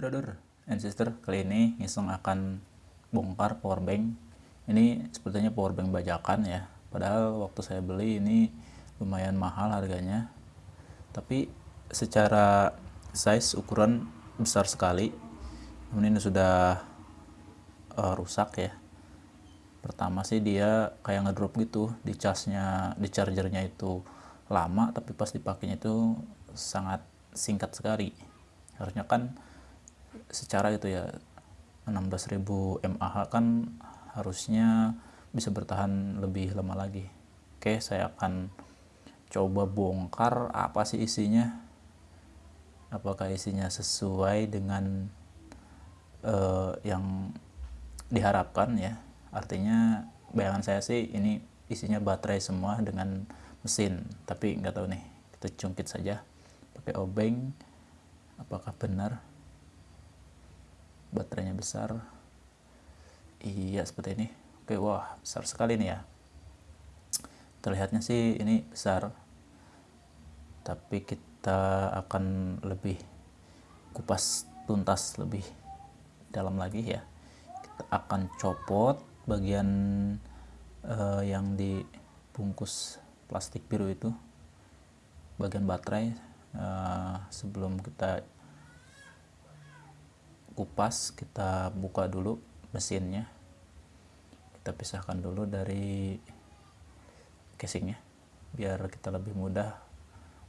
Brother and sister, kali ini Ngisong akan bongkar powerbank. Ini sepertinya powerbank bajakan ya. Padahal waktu saya beli ini lumayan mahal harganya. Tapi secara size ukuran besar sekali. Namun ini sudah uh, rusak ya. Pertama sih dia kayak ngedrop gitu di charge-nya, di chargernya itu lama tapi pas dipakainya itu sangat singkat sekali. Harusnya kan secara itu ya 16.000 mAh kan harusnya bisa bertahan lebih lama lagi. Oke saya akan coba bongkar apa sih isinya. Apakah isinya sesuai dengan uh, yang diharapkan ya? Artinya bayangan saya sih ini isinya baterai semua dengan mesin tapi nggak tahu nih kita cungkit saja. Pakai obeng apakah benar baterainya besar. Iya seperti ini. Oke wah besar sekali nih ya. Terlihatnya sih ini besar. Tapi kita akan lebih kupas tuntas lebih dalam lagi ya. Kita akan copot bagian uh, yang dibungkus plastik biru itu bagian baterai uh, sebelum kita kupas kita buka dulu mesinnya. Kita pisahkan dulu dari casingnya biar kita lebih mudah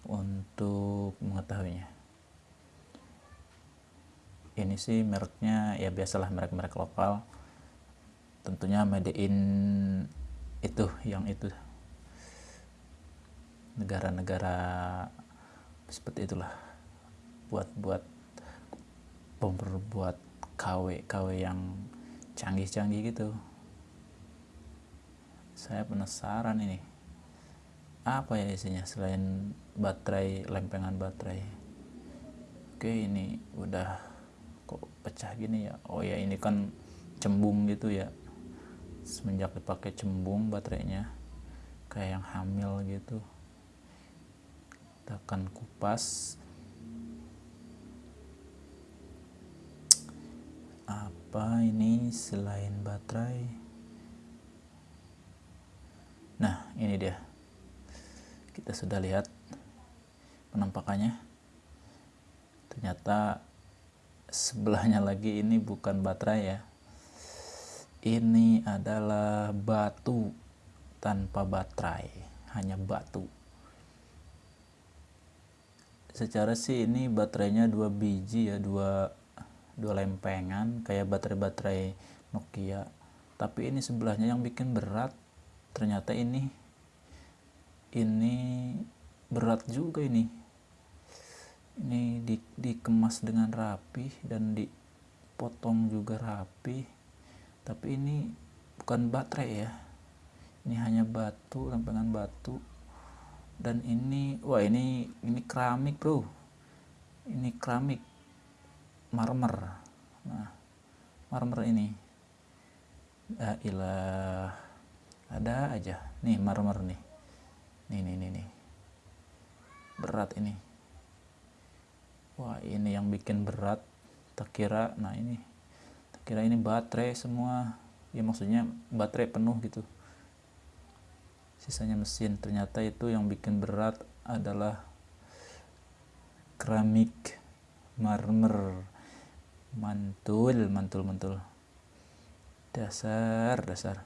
untuk mengetahuinya. Ini sih mereknya ya biasalah merek-merek lokal. Tentunya made in itu yang itu. Negara-negara seperti itulah buat-buat bomber buat KW KW yang canggih-canggih gitu. Saya penasaran ini. Apa ya isinya selain baterai lempengan baterai? Oke ini udah kok pecah gini ya? Oh ya ini kan cembung gitu ya. Semenjak dipakai cembung baterainya kayak yang hamil gitu. Kita akan kupas apa ini selain baterai? Nah ini dia. Kita sudah lihat penampakannya. Ternyata sebelahnya lagi ini bukan baterai ya. Ini adalah batu tanpa baterai hanya batu. Secara sih ini baterainya dua biji ya dua dua lempengan kayak baterai-baterai Nokia. Tapi ini sebelahnya yang bikin berat ternyata ini ini berat juga ini. Ini di, dikemas dengan rapi dan dipotong juga rapi. Tapi ini bukan baterai ya. Ini hanya batu lempengan batu. Dan ini wah ini ini keramik bro. Ini keramik marmer. Nah marmer ini. Ilah ada aja. Nih marmer nih. Nih nih nih, nih. berat ini. Wah ini yang bikin berat. Tak kira nah ini. Tak kira ini baterai semua. Ya maksudnya baterai penuh gitu. Sisanya mesin. Ternyata itu yang bikin berat adalah keramik marmer mantul mantul mantul. Dasar dasar.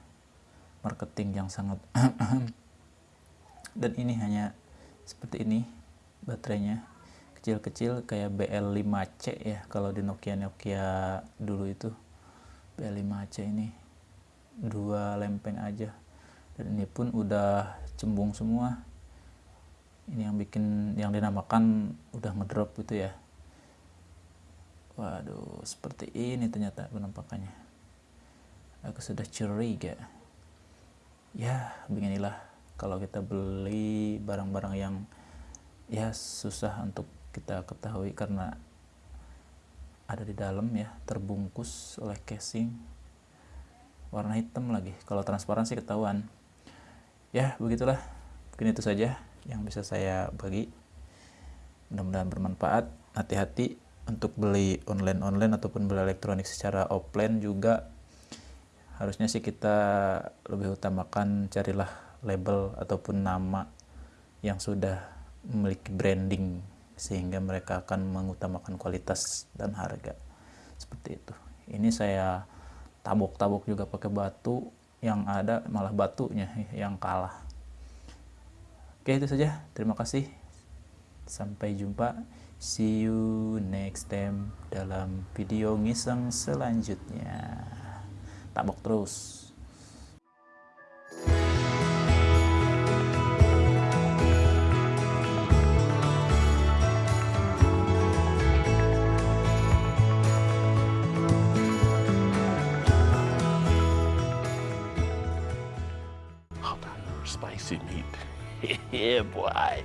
Marketing yang sangat. Dan ini hanya seperti ini baterainya. Kecil-kecil kayak BL5C ya kalau di Nokia Nokia dulu itu. BL5C ini dua lempeng aja. Dan ini pun udah cembung semua. Ini yang bikin yang dinamakan udah ngedrop gitu ya Waduh, seperti ini ternyata penampakannya. Aku sudah curiga. Ya, beginilah kalau kita beli barang-barang yang ya susah untuk kita ketahui karena ada di dalam ya, terbungkus oleh casing warna hitam lagi. Kalau transparan sih ketahuan. Ya, begitulah. Mungkin itu saja yang bisa saya bagi. Mudah-mudahan bermanfaat. Hati-hati untuk beli online-online ataupun beli elektronik secara offline juga harusnya sih kita lebih utamakan carilah label ataupun nama yang sudah memiliki branding sehingga mereka akan mengutamakan kualitas dan harga. Seperti itu. Ini saya tabok-tabok juga pakai batu yang ada malah batunya yang kalah. Oke itu saja. Terima kasih. Sampai jumpa See you next time dalam video ngiseng selanjutnya. Tabok terus. spicy meat. yeah, boy.